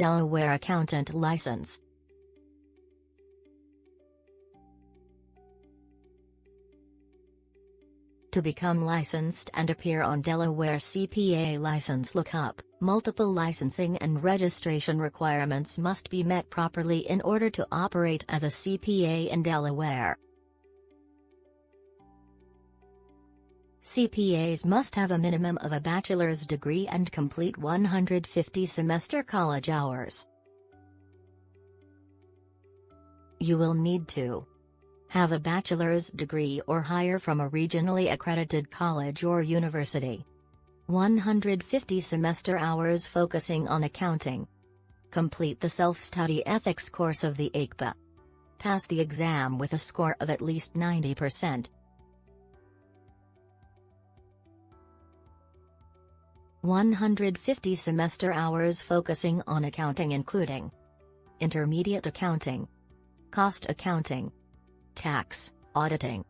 Delaware Accountant License. To become licensed and appear on Delaware CPA license lookup, multiple licensing and registration requirements must be met properly in order to operate as a CPA in Delaware. CPAs must have a minimum of a bachelor's degree and complete 150 semester college hours. You will need to have a bachelor's degree or higher from a regionally accredited college or university. 150 semester hours focusing on accounting. Complete the self-study ethics course of the AICPA. Pass the exam with a score of at least 90%. One hundred fifty semester hours focusing on accounting including Intermediate accounting Cost accounting tax, auditing,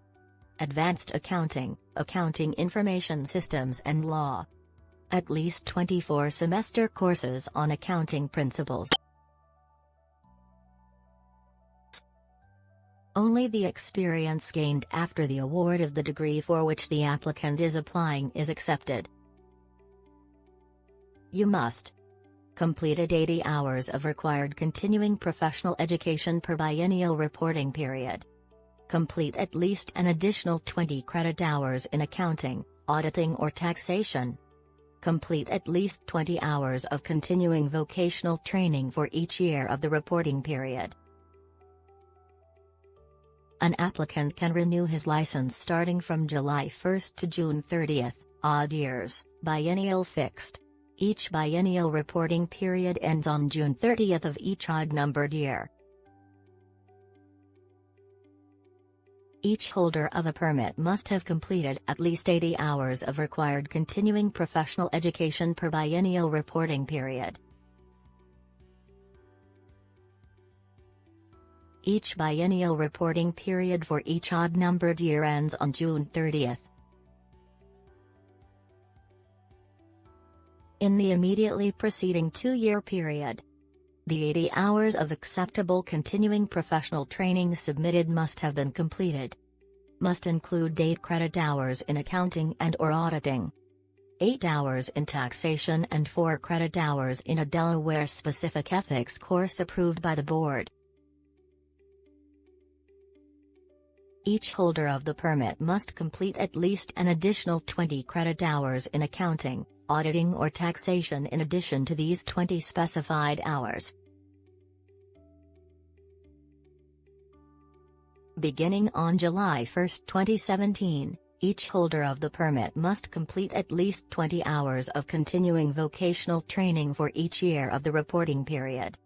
advanced accounting, accounting information systems and law. At least 24 semester courses on accounting principles. Only the experience gained after the award of the degree for which the applicant is applying is accepted. You must completed 80 hours of required continuing professional education per biennial reporting period. Complete at least an additional 20 credit hours in accounting, auditing or taxation. Complete at least 20 hours of continuing vocational training for each year of the reporting period. An applicant can renew his license starting from July 1 to June 30, odd years, biennial fixed. Each biennial reporting period ends on June 30th of each odd-numbered year. Each holder of a permit must have completed at least 80 hours of required continuing professional education per biennial reporting period. Each biennial reporting period for each odd-numbered year ends on June 30. In the immediately preceding two-year period, the 80 hours of acceptable continuing professional training submitted must have been completed. Must include 8 credit hours in accounting and or auditing. 8 hours in taxation and 4 credit hours in a Delaware-specific ethics course approved by the board. Each holder of the permit must complete at least an additional 20 credit hours in accounting, auditing or taxation in addition to these 20 specified hours. Beginning on July 1, 2017, each holder of the permit must complete at least 20 hours of continuing vocational training for each year of the reporting period.